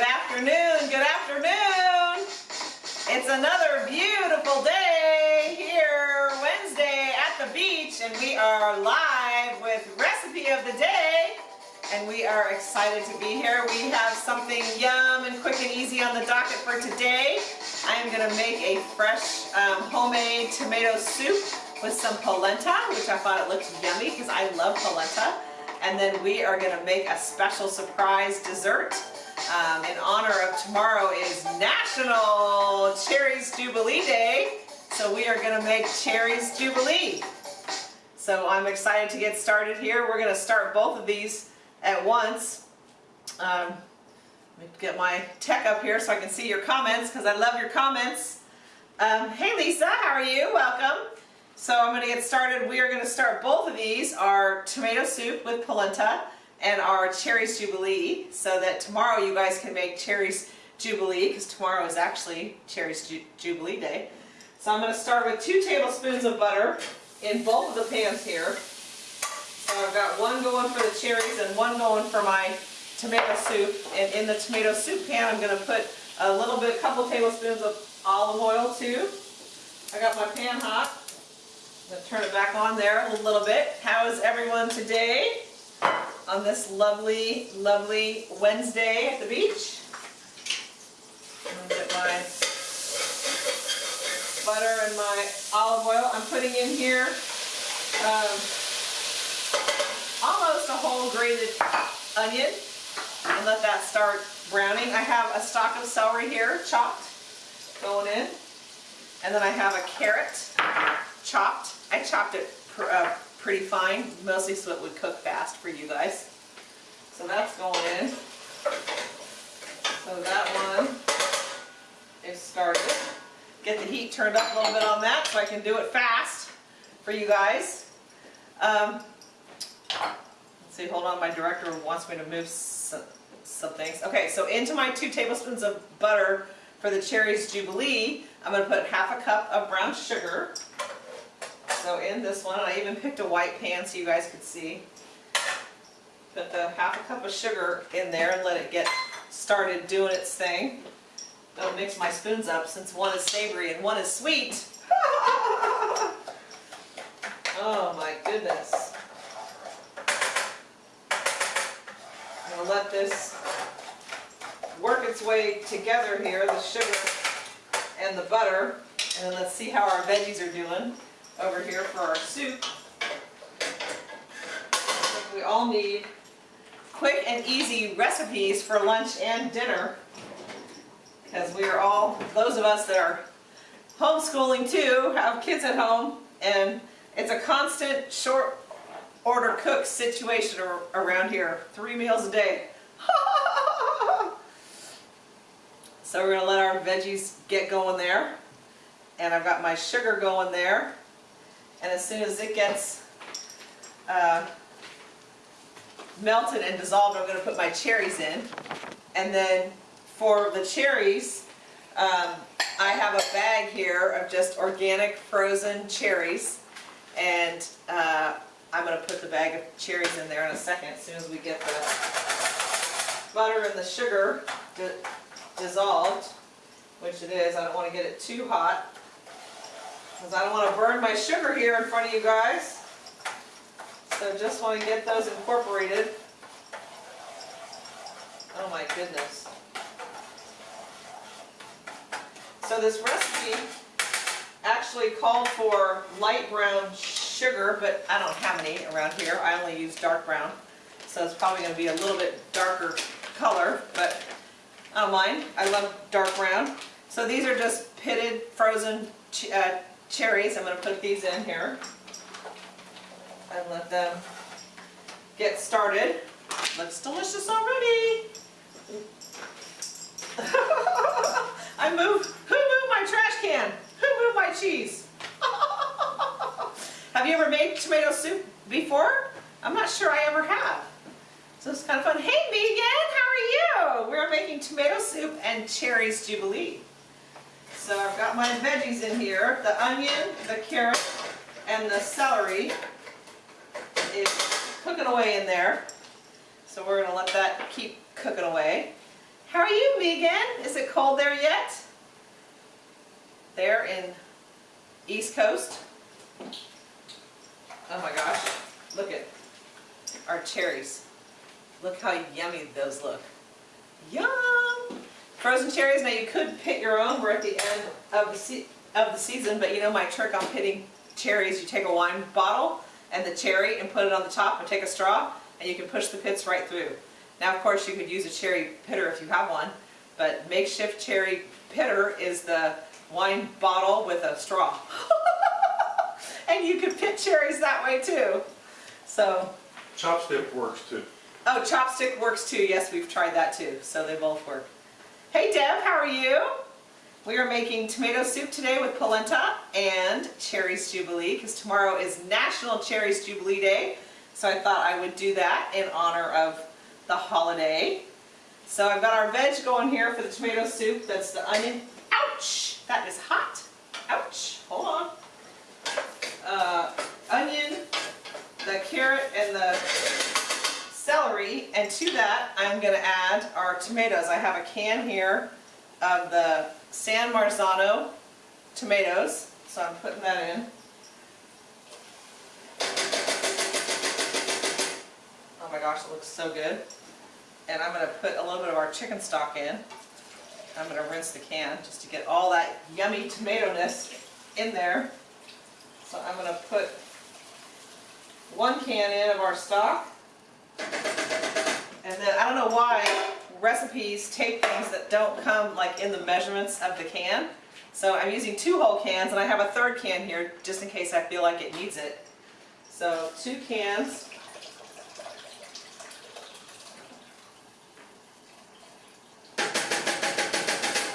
Good afternoon, good afternoon. It's another beautiful day here Wednesday at the beach and we are live with recipe of the day and we are excited to be here. We have something yum and quick and easy on the docket for today. I am going to make a fresh um, homemade tomato soup with some polenta, which I thought it looked yummy because I love polenta. And then we are going to make a special surprise dessert. Um, in honor of tomorrow is National Cherries Jubilee Day. So we are going to make Cherries Jubilee. So I'm excited to get started here. We're going to start both of these at once. Um, let me get my tech up here so I can see your comments because I love your comments. Um, hey Lisa, how are you? Welcome. So I'm going to get started. We are going to start both of these, our tomato soup with polenta and our cherries jubilee, so that tomorrow you guys can make cherries jubilee, because tomorrow is actually cherries Ju jubilee day. So I'm going to start with two tablespoons of butter in both of the pans here. So I've got one going for the cherries and one going for my tomato soup. And in the tomato soup pan, I'm going to put a little bit, a couple tablespoons of olive oil too. I got my pan hot. I'm going to turn it back on there a little bit. How is everyone today on this lovely, lovely Wednesday at the beach? I'm going to get my butter and my olive oil. I'm putting in here um, almost a whole grated onion and let that start browning. I have a stalk of celery here chopped going in and then I have a carrot chopped I chopped it pr uh, pretty fine, mostly so it would cook fast for you guys. So that's going in. So that one is started. Get the heat turned up a little bit on that so I can do it fast for you guys. Um, let's see, hold on, my director wants me to move some, some things. Okay, so into my two tablespoons of butter for the Cherries Jubilee, I'm going to put half a cup of brown sugar. So in this one, I even picked a white pan so you guys could see. Put the half a cup of sugar in there and let it get started doing its thing. Don't mix my spoons up since one is savory and one is sweet. oh my goodness. I'm going to let this work its way together here, the sugar and the butter. And let's see how our veggies are doing over here for our soup. We all need quick and easy recipes for lunch and dinner because we are all, those of us that are homeschooling too, have kids at home and it's a constant short order cook situation around here. Three meals a day. so we're going to let our veggies get going there. And I've got my sugar going there and as soon as it gets uh, melted and dissolved, I'm going to put my cherries in. And then for the cherries, um, I have a bag here of just organic frozen cherries. And uh, I'm going to put the bag of cherries in there in a second as soon as we get the butter and the sugar dissolved, which it is. I don't want to get it too hot because I don't want to burn my sugar here in front of you guys. So just want to get those incorporated. Oh my goodness. So this recipe actually called for light brown sugar, but I don't have any around here. I only use dark brown. So it's probably going to be a little bit darker color, but I don't mind. I love dark brown. So these are just pitted, frozen uh, cherries. I'm going to put these in here and let them get started. Looks delicious already. I moved, who moved my trash can? Who moved my cheese? have you ever made tomato soup before? I'm not sure I ever have. So it's kind of fun. Hey Megan, how are you? We're making tomato soup and cherries jubilee. So I've got my veggies in here. The onion, the carrot, and the celery is cooking away in there. So we're going to let that keep cooking away. How are you, Megan? Is it cold there yet? There in East Coast. Oh my gosh, look at our cherries. Look how yummy those look. Yum! Frozen cherries, now you could pit your own. We're at the end of the, se of the season, but you know my trick on pitting cherries, you take a wine bottle and the cherry and put it on the top and take a straw and you can push the pits right through. Now of course you could use a cherry pitter if you have one, but makeshift cherry pitter is the wine bottle with a straw. and you can pit cherries that way too. So. Chopstick works too. Oh, chopstick works too. Yes, we've tried that too. So they both work. Hey Deb, how are you? We are making tomato soup today with polenta and Cherries Jubilee because tomorrow is National Cherries Jubilee Day. So I thought I would do that in honor of the holiday. So I've got our veg going here for the tomato soup. That's the onion. Ouch! That is hot. Ouch. Hold on. Uh, onion, the carrot, and the celery. And to that, I'm going to add our tomatoes. I have a can here of the San Marzano tomatoes. So I'm putting that in. Oh my gosh, it looks so good. And I'm going to put a little bit of our chicken stock in. I'm going to rinse the can just to get all that yummy tomato-ness in there. So I'm going to put one can in of our stock. And then I don't know why recipes take things that don't come like in the measurements of the can. So I'm using two whole cans and I have a third can here just in case I feel like it needs it. So two cans.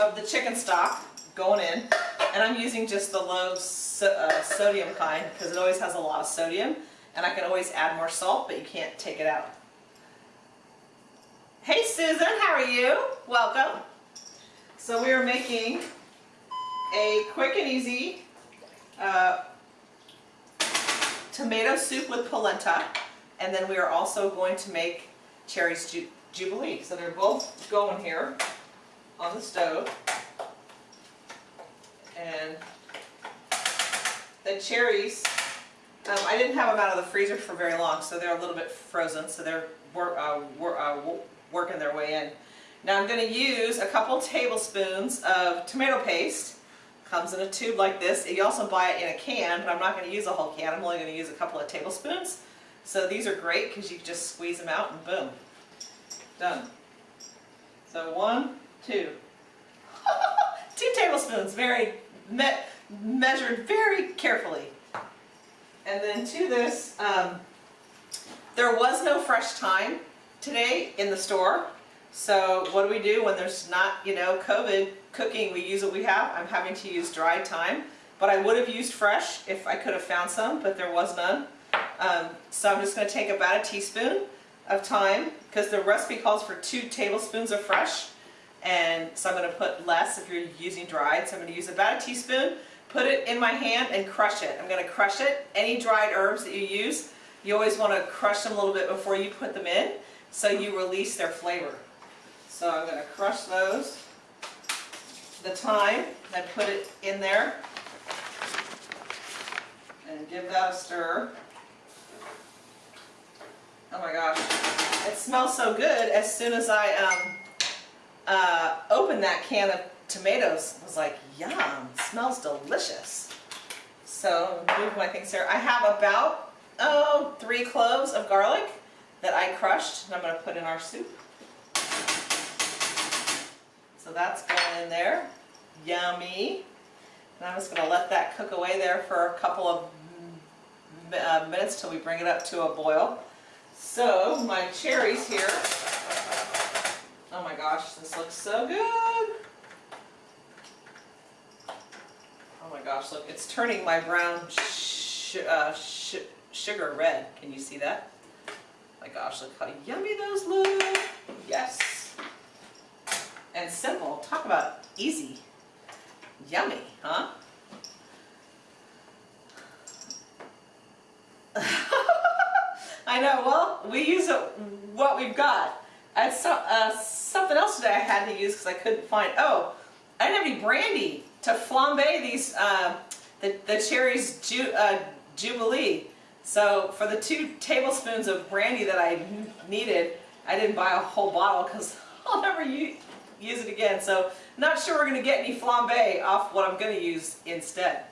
of the chicken stock going in and I'm using just the low so, uh, sodium kind because it always has a lot of sodium and I can always add more salt but you can't take it out. Hey Susan, how are you? Welcome. So we are making a quick and easy uh, tomato soup with polenta and then we are also going to make cherries ju jubilee. So they're both going here on the stove. And the cherries, um, I didn't have them out of the freezer for very long, so they're a little bit frozen, so they're wor uh, wor uh, working their way in. Now I'm going to use a couple tablespoons of tomato paste. Comes in a tube like this. You also buy it in a can, but I'm not going to use a whole can. I'm only going to use a couple of tablespoons. So these are great because you just squeeze them out and boom. Done. So one, two. two tablespoons, very me measured very carefully. And then to this, um, there was no fresh thyme today in the store. So what do we do when there's not, you know, COVID cooking? We use what we have. I'm having to use dried thyme, but I would have used fresh if I could have found some, but there was none. Um, so I'm just going to take about a teaspoon of thyme because the recipe calls for two tablespoons of fresh. And so I'm going to put less if you're using dried. So I'm going to use about a teaspoon, put it in my hand and crush it. I'm going to crush it. Any dried herbs that you use, you always want to crush them a little bit before you put them in so you release their flavor. So I'm going to crush those, the thyme, and put it in there and give that a stir. Oh my gosh, it smells so good as soon as I um, uh, opened that can of tomatoes. I was like, yum, smells delicious. So move my things here. I have about, oh, three cloves of garlic that I crushed and I'm going to put in our soup. So that's going in there. Yummy. And I'm just going to let that cook away there for a couple of uh, minutes till we bring it up to a boil. So my cherries here. Oh my gosh, this looks so good. Oh my gosh, look, it's turning my brown uh, sugar red. Can you see that? My gosh, look how yummy those look. Yes. And simple. Talk about easy. Yummy, huh? I know, well, we use what we've got. I saw, uh, something else today I had to use because I couldn't find, oh, I didn't have any brandy to flambe these, uh, the, the cherries ju, uh, Jubilee. So for the two tablespoons of brandy that I needed, I didn't buy a whole bottle because I'll never use, it again. So not sure we're going to get any flambe off what I'm going to use instead.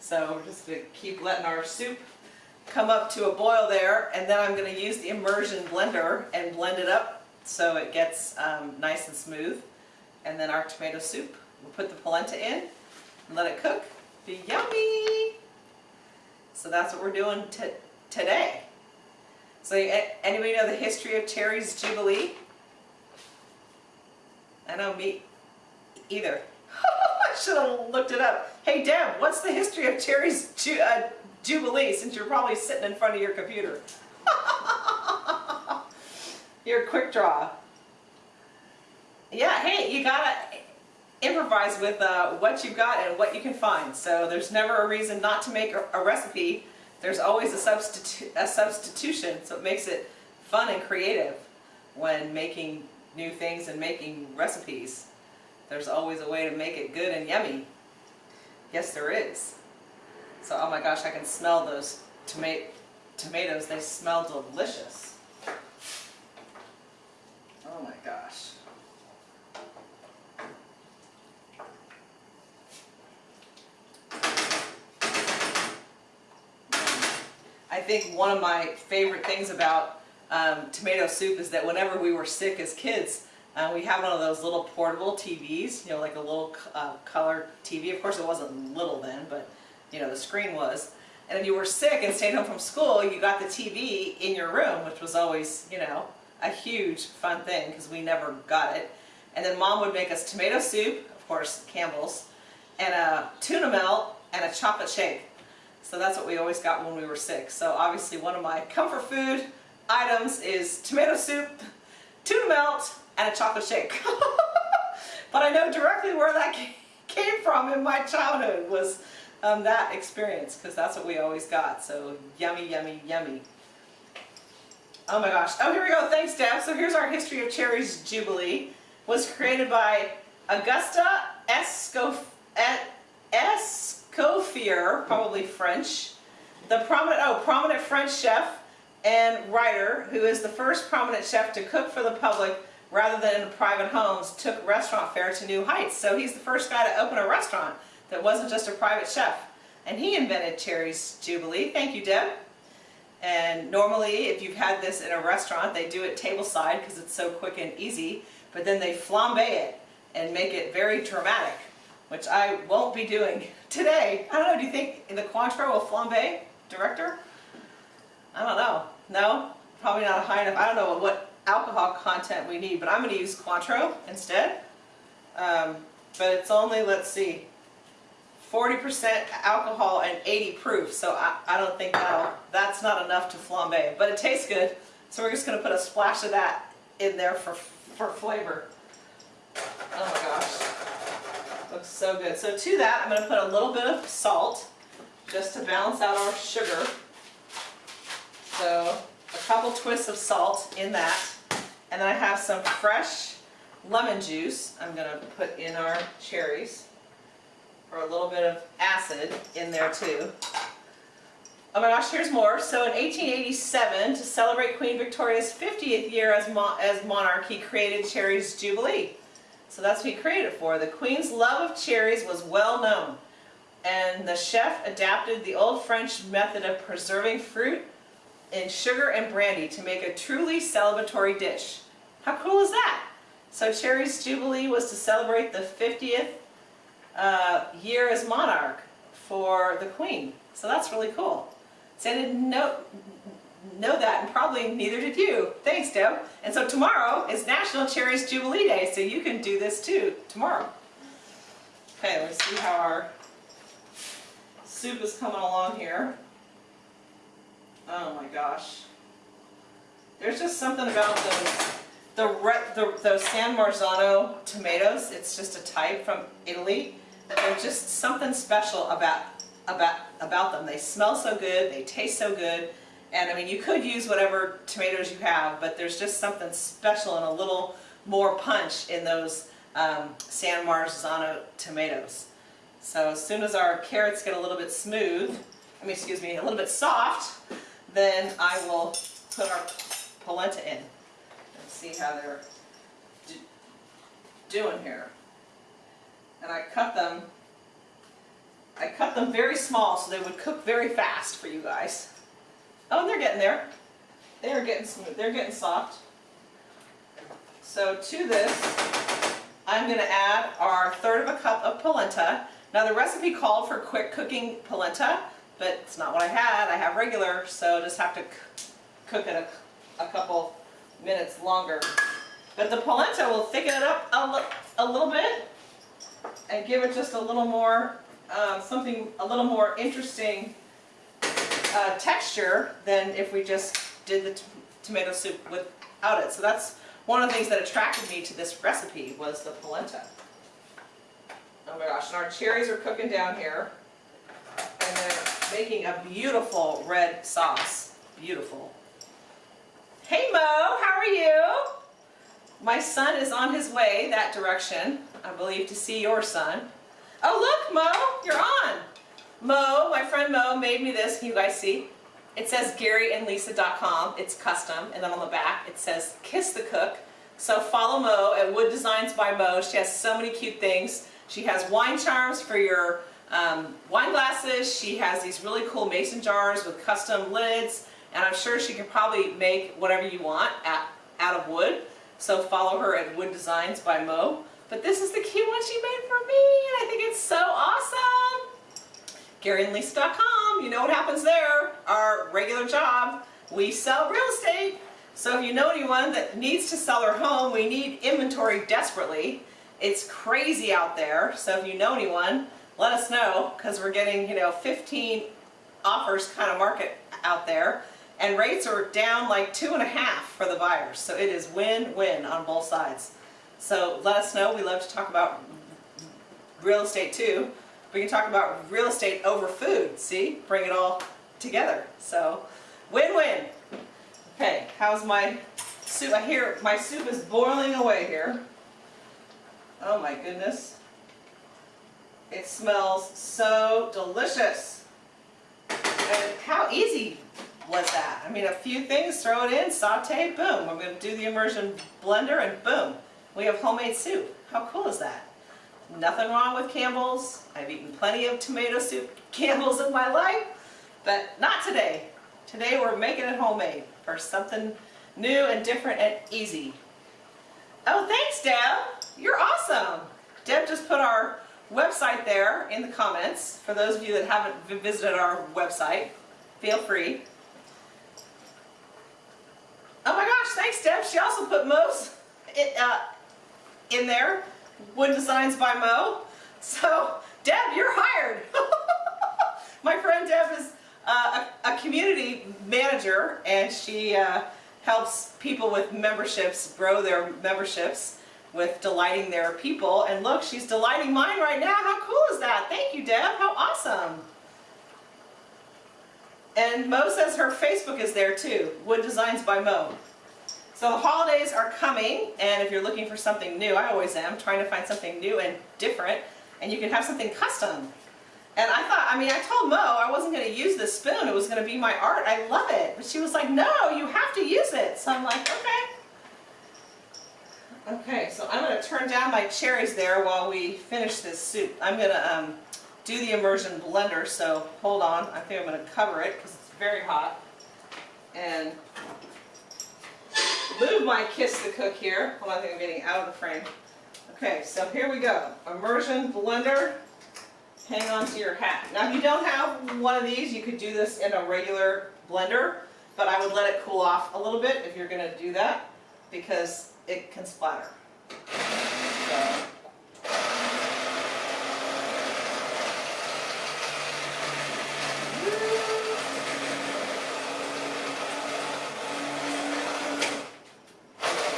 So we're just going to keep letting our soup come up to a boil there and then I'm going to use the immersion blender and blend it up so it gets um, nice and smooth. And then our tomato soup, we'll put the polenta in and let it cook. Be yummy! So that's what we're doing today. So anybody know the history of Cherry's Jubilee? I know me either. I should have looked it up. Hey Deb, what's the history of Cherry's Ju uh, Jubilee since you're probably sitting in front of your computer? your quick draw. Yeah, hey, you gotta improvise with uh, what you've got and what you can find. So there's never a reason not to make a, a recipe. There's always a, substitu a substitution, so it makes it fun and creative when making new things and making recipes. There's always a way to make it good and yummy. Yes, there is. So, oh my gosh, I can smell those toma tomatoes. They smell delicious. Oh my gosh. I think one of my favorite things about um, tomato soup is that whenever we were sick as kids, uh, we had one of those little portable TVs, you know, like a little uh, color TV. Of course, it wasn't little then, but, you know, the screen was. And if you were sick and stayed home from school, you got the TV in your room, which was always, you know, a huge fun thing because we never got it. And then mom would make us tomato soup, of course, Campbell's, and a tuna melt and a chocolate shake. So that's what we always got when we were sick. So obviously one of my comfort food items is tomato soup, tuna melt, and a chocolate shake. but I know directly where that came from in my childhood was um, that experience because that's what we always got. So yummy, yummy, yummy. Oh my gosh. Oh, here we go. Thanks, Deb. So here's our history of Cherry's Jubilee. Was created by Augusta Escof Escoffier, probably French. The prominent, oh, prominent French chef and writer, who is the first prominent chef to cook for the public rather than in private homes, took restaurant fare to new heights. So he's the first guy to open a restaurant that wasn't just a private chef. And he invented Cherry's Jubilee. Thank you, Deb. And normally, if you've had this in a restaurant, they do it tableside because it's so quick and easy, but then they flambe it and make it very dramatic, which I won't be doing today. I don't know, do you think in the Cointreau will flambe, director? I don't know. No? Probably not high enough. I don't know what alcohol content we need, but I'm going to use Cointreau instead. Um, but it's only, let's see, 40% alcohol and 80 proof, so I, I don't think that's not enough to flambe. But it tastes good, so we're just going to put a splash of that in there for, for flavor. Oh my gosh, looks so good. So to that, I'm going to put a little bit of salt, just to balance out our sugar. So a couple twists of salt in that. And then I have some fresh lemon juice I'm going to put in our cherries for a little bit of acid in there too. Oh my gosh, here's more. So in 1887, to celebrate Queen Victoria's 50th year as, mo as monarch, he created Cherry's Jubilee. So that's what he created it for. The Queen's love of cherries was well known, and the chef adapted the old French method of preserving fruit in sugar and brandy to make a truly celebratory dish. How cool is that? So Cherry's Jubilee was to celebrate the 50th uh, year as monarch for the Queen. So that's really cool. So I didn't know, know that and probably neither did you. Thanks Deb. And so tomorrow is National Cherry's Jubilee Day so you can do this too tomorrow. Okay, let's see how our soup is coming along here. Oh my gosh. There's just something about those, the, the, those San Marzano tomatoes, it's just a type from Italy, there's just something special about, about, about them. They smell so good, they taste so good, and I mean you could use whatever tomatoes you have, but there's just something special and a little more punch in those um, San Marzano tomatoes. So as soon as our carrots get a little bit smooth, I mean, excuse me, a little bit soft, then I will put our polenta in and see how they're do- doing here. And I cut them, I cut them very small so they would cook very fast for you guys. Oh, and they're getting there. They are getting smooth, they're getting soft. So to this, I'm gonna add our third of a cup of polenta. Now the recipe called for quick cooking polenta, but it's not what I had. I have regular, so just have to cook it a, a couple minutes longer. But the polenta will thicken it up a, a little bit and give it just a little more, um, something a little more interesting uh, texture than if we just did the tomato soup without it. So that's one of the things that attracted me to this recipe was the polenta. Oh my gosh, and our cherries are cooking down here. And they're making a beautiful red sauce. Beautiful. Hey Mo, how are you? My son is on his way that direction, I believe, to see your son. Oh look, Mo, you're on. Mo, my friend Mo, made me this. Can you guys see? It says GaryandLisa.com. It's custom, and then on the back it says Kiss the Cook. So follow Mo at Wood Designs by Mo. She has so many cute things. She has wine charms for your um, wine glasses. She has these really cool mason jars with custom lids, and I'm sure she can probably make whatever you want at, out of wood. So follow her at Wood Designs by Mo. But this is the cute one she made for me, and I think it's so awesome. GaryandLisa.com, you know what happens there. Our regular job, we sell real estate. So if you know anyone that needs to sell their home, we need inventory desperately. It's crazy out there, so if you know anyone, let us know, because we're getting, you know, 15 offers kind of market out there. And rates are down like two and a half for the buyers, so it is win-win on both sides. So let us know, we love to talk about real estate too. We can talk about real estate over food, see? Bring it all together. So, win-win. Okay, how's my soup? I hear my soup is boiling away here. Oh my goodness. It smells so delicious. And how easy was that? I mean, a few things, throw it in, saute, boom. I'm gonna do the immersion blender and boom. We have homemade soup. How cool is that? Nothing wrong with Campbell's. I've eaten plenty of tomato soup Campbell's in my life, but not today. Today we're making it homemade for something new and different and easy. Oh, thanks, Deb. You're awesome. Deb just put our website there in the comments. For those of you that haven't visited our website, feel free. Oh my gosh, thanks, Deb. She also put Mo's it, uh, in there. Wood Designs by Mo. So, Deb, you're hired. My friend Deb is uh, a, a community manager and she uh, helps people with memberships grow their memberships with delighting their people. And look, she's delighting mine right now. How cool is that? Thank you, Deb. How awesome. And Mo says her Facebook is there too, Wood Designs by Mo. So the holidays are coming, and if you're looking for something new, I always am, trying to find something new and different, and you can have something custom. And I thought, I mean, I told Mo I wasn't going to use this spoon, it was going to be my art, I love it. But she was like, no, you have to use it. So I'm like, okay. Okay, so I'm going to turn down my cherries there while we finish this soup. I'm going to um, do the immersion blender, so hold on. I think I'm going to cover it because it's very hot. And move my Kiss the Cook here. Hold on, I think I'm getting out of the frame. Okay, so here we go. Immersion blender. Hang on to your hat. Now if you don't have one of these, you could do this in a regular blender, but I would let it cool off a little bit if you're gonna do that, because it can splatter. So.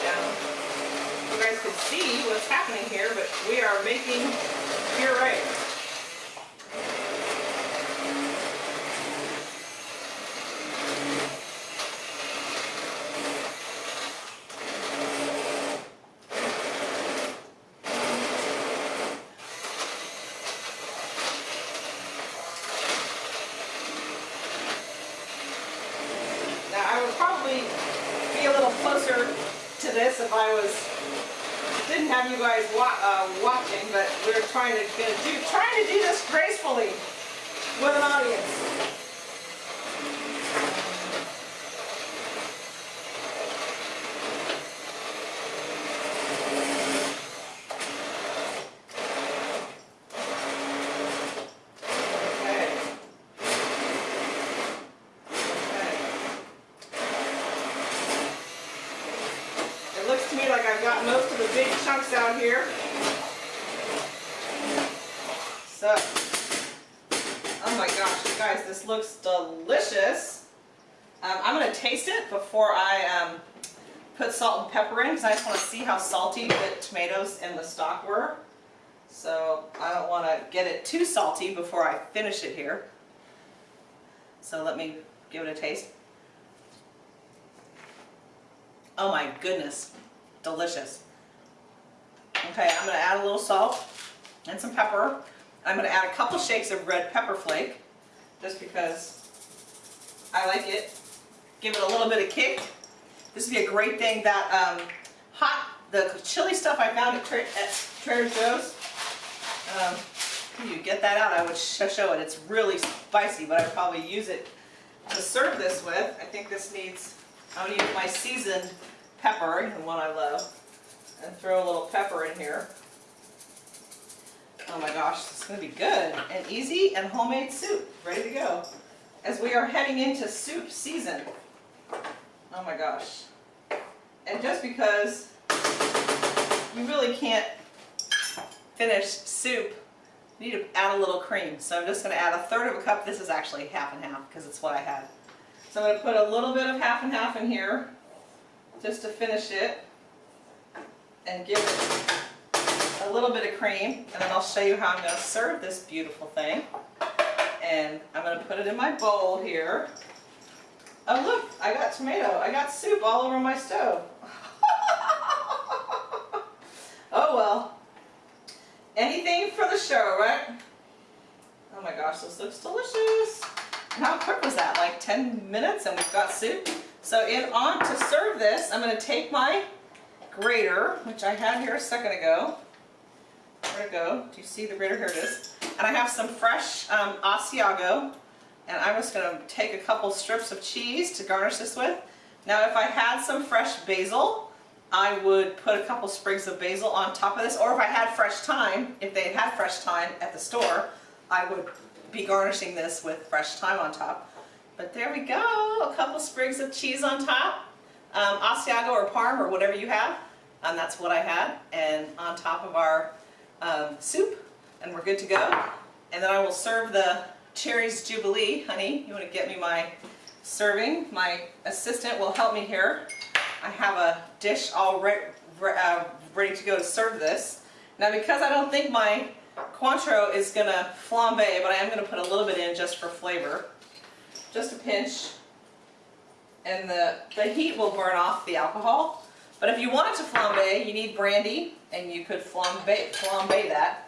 down. You guys can see what's happening here, but we are making puree. closer to this if I was, didn't have you guys wa uh, watching, but we are trying to do, trying to do this gracefully with an audience. Okay. Okay. It looks to me like I've got most of the big chunks out here. So, oh my gosh, you guys, this looks delicious. Um, I'm gonna taste it before I um, put salt and pepper in because I just want to see how salty the tomatoes and the stock were. So I don't want to get it too salty before I finish it here. So let me give it a taste. Oh my goodness, delicious. Okay, I'm going to add a little salt and some pepper. I'm going to add a couple shakes of red pepper flake, just because I like it. Give it a little bit of kick. This would be a great thing that um, hot, the chili stuff I found at, Tra at Trader Joe's. Um, you get that out, I would sh show it. It's really spicy, but I'd probably use it to serve this with. I think this needs, I'm to use my seasoned pepper, the one I love, and throw a little pepper in here. Oh my gosh, this is going to be good and easy and homemade soup, ready to go. As we are heading into soup season. Oh my gosh. And just because you really can't finish soup, you need to add a little cream. So I'm just going to add a third of a cup. This is actually half and half because it's what I had. So I'm going to put a little bit of half and half in here just to finish it and give it a little bit of cream and then I'll show you how I'm going to serve this beautiful thing. And I'm going to put it in my bowl here. Oh look, I got tomato. I got soup all over my stove. oh well. Anything for the show, right? Oh my gosh, this looks delicious. And how quick was that? Like 10 minutes and we've got soup? So in on to serve this, I'm going to take my grater, which I had here a second ago. Where'd it go? Do you see the grater? Here it is. And I have some fresh um, Asiago. And I'm just going to take a couple strips of cheese to garnish this with. Now if I had some fresh basil, I would put a couple sprigs of basil on top of this. Or if I had fresh thyme, if they had fresh thyme at the store, I would be garnishing this with fresh thyme on top. But there we go, a couple sprigs of cheese on top. Um, Asiago or Parm or whatever you have. And that's what I had. And on top of our um, soup. And we're good to go. And then I will serve the Cherries Jubilee. Honey, you want to get me my serving? My assistant will help me here. I have a dish all re re uh, ready to go to serve this. Now because I don't think my Cointreau is going to flambe, but I am going to put a little bit in just for flavor. Just a pinch. And the, the heat will burn off the alcohol. But if you want it to flambe, you need brandy, and you could flambe, flambe that.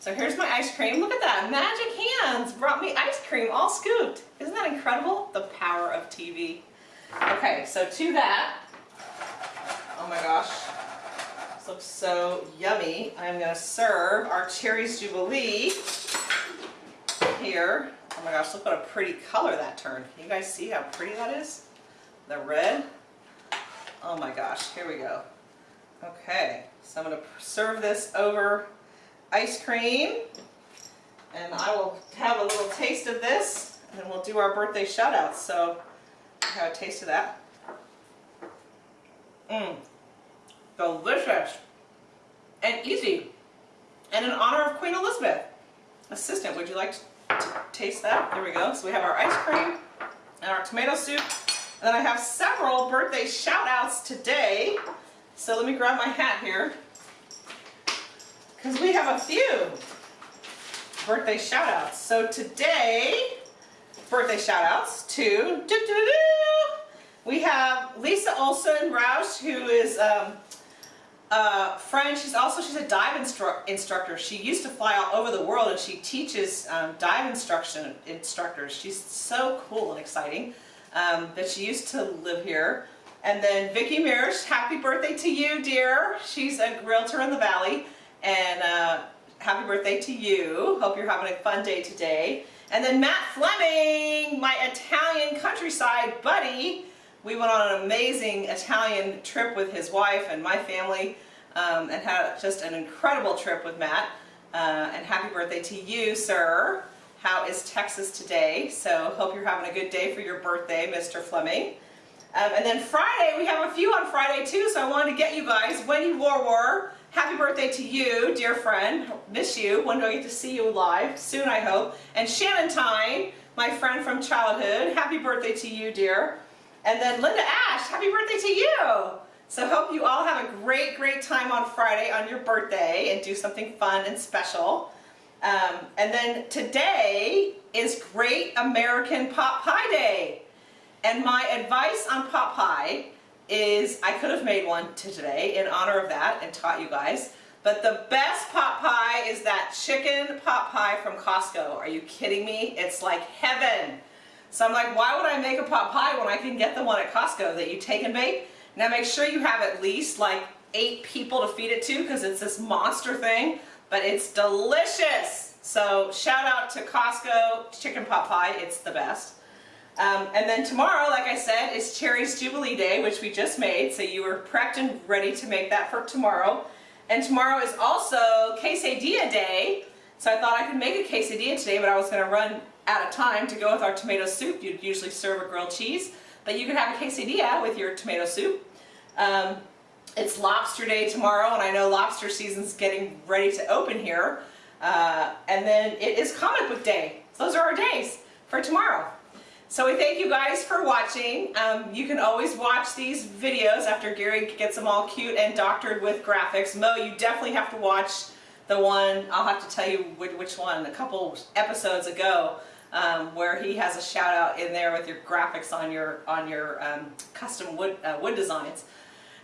So here's my ice cream. Look at that. Magic hands brought me ice cream all scooped. Isn't that incredible? The power of TV. Okay, so to that, oh my gosh, this looks so yummy. I'm going to serve our Cherries Jubilee here. Oh my gosh, look what a pretty color that turned. Can you guys see how pretty that is? The red. Oh my gosh, here we go. Okay, so I'm going to serve this over ice cream. And I will have a little taste of this, and then we'll do our birthday shout outs. So, have a taste of that. Mmm, delicious and easy. And in honor of Queen Elizabeth. Assistant, would you like to taste that? There we go. So we have our ice cream and our tomato soup. And then I have several birthday shout outs today. So let me grab my hat here. Because we have a few birthday shout outs. So today, birthday shout outs to, doo -doo -doo, we have Lisa Olson Roush, who is um, a friend. She's also, she's a dive instru instructor. She used to fly all over the world and she teaches um, dive instruction instructors. She's so cool and exciting. Um, but she used to live here. And then Vicki Mears, happy birthday to you, dear. She's a realtor in the Valley. And uh, happy birthday to you. Hope you're having a fun day today. And then Matt Fleming, my Italian countryside buddy. We went on an amazing Italian trip with his wife and my family um, and had just an incredible trip with Matt. Uh, and happy birthday to you, sir. How is Texas today? So hope you're having a good day for your birthday, Mr. Fleming. Um, and then Friday, we have a few on Friday too, so I wanted to get you guys. Wendy Warwar, happy birthday to you, dear friend. Miss you. When do I get to see you live? Soon, I hope. And Shannon Tyne, my friend from childhood, happy birthday to you, dear. And then Linda Ash, happy birthday to you. So hope you all have a great, great time on Friday on your birthday and do something fun and special. Um, and then today is Great American Pot Pie Day. And my advice on pot pie is I could have made one today in honor of that and taught you guys. But the best pot pie is that chicken pot pie from Costco. Are you kidding me? It's like heaven. So I'm like, why would I make a pot pie when I can get the one at Costco that you take and bake? Now make sure you have at least like eight people to feed it to because it's this monster thing, but it's delicious. So shout out to Costco chicken pot pie, it's the best. Um, and then tomorrow, like I said, is Cherry's Jubilee Day, which we just made, so you were prepped and ready to make that for tomorrow. And tomorrow is also Quesadilla Day, so I thought I could make a quesadilla today, but I was going to run out of time to go with our tomato soup. You'd usually serve a grilled cheese, but you could have a quesadilla with your tomato soup. Um, it's lobster day tomorrow, and I know lobster season's getting ready to open here. Uh, and then it is comic book day. So those are our days for tomorrow. So we thank you guys for watching. Um, you can always watch these videos after Gary gets them all cute and doctored with graphics. Mo, you definitely have to watch the one, I'll have to tell you which one, a couple episodes ago, um, where he has a shout out in there with your graphics on your on your um, custom wood, uh, wood designs.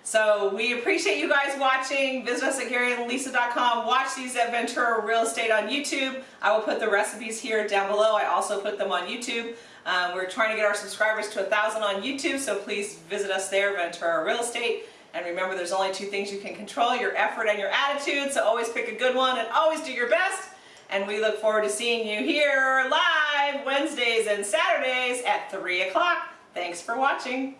So we appreciate you guys watching. Visit us at GaryandLisa.com. Watch these at Ventura Real Estate on YouTube. I will put the recipes here down below. I also put them on YouTube. Um, we're trying to get our subscribers to a thousand on YouTube, so please visit us there, Ventura Real Estate. And remember, there's only two things you can control, your effort and your attitude, so always pick a good one and always do your best. And we look forward to seeing you here live Wednesdays and Saturdays at 3 o'clock. Thanks for watching.